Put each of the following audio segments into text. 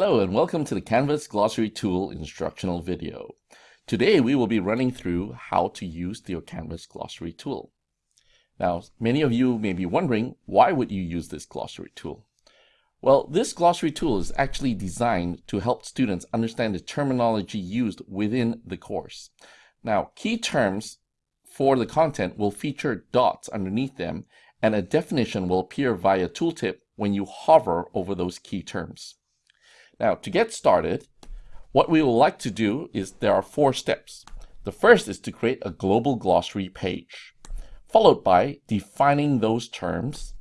Hello and welcome to the Canvas Glossary Tool instructional video. Today we will be running through how to use the Canvas Glossary Tool. Now, many of you may be wondering, why would you use this glossary tool? Well, this glossary tool is actually designed to help students understand the terminology used within the course. Now, key terms for the content will feature dots underneath them and a definition will appear via tooltip when you hover over those key terms. Now, to get started, what we would like to do is there are four steps. The first is to create a global glossary page, followed by defining those terms,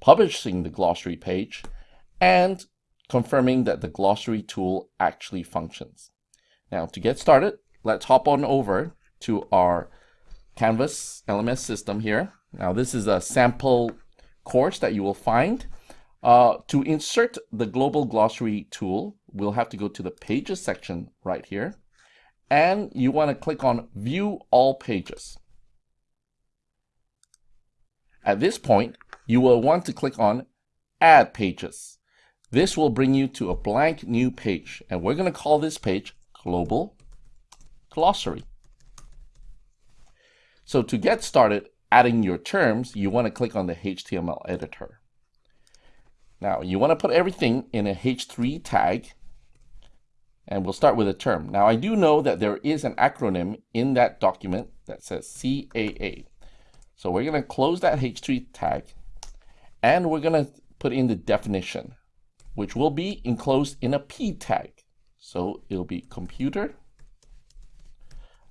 publishing the glossary page, and confirming that the glossary tool actually functions. Now, to get started, let's hop on over to our Canvas LMS system here. Now, this is a sample course that you will find. Uh, to insert the global glossary tool, we'll have to go to the pages section right here. And you want to click on view all pages. At this point, you will want to click on add pages. This will bring you to a blank new page. And we're going to call this page global glossary. So to get started adding your terms, you want to click on the HTML editor. Now, you want to put everything in a H3 tag, and we'll start with a term. Now, I do know that there is an acronym in that document that says CAA. So we're going to close that H3 tag, and we're going to put in the definition, which will be enclosed in a P tag. So it'll be computer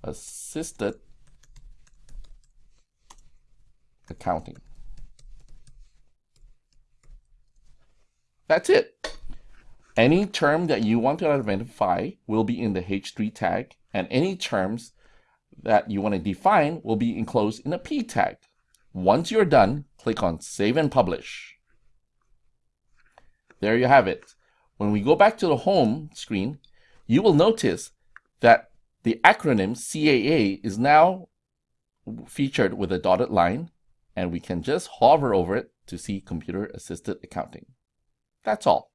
assisted accounting. That's it. Any term that you want to identify will be in the H3 tag, and any terms that you want to define will be enclosed in a P tag. Once you're done, click on Save and Publish. There you have it. When we go back to the home screen, you will notice that the acronym CAA is now featured with a dotted line, and we can just hover over it to see Computer Assisted Accounting. That's all.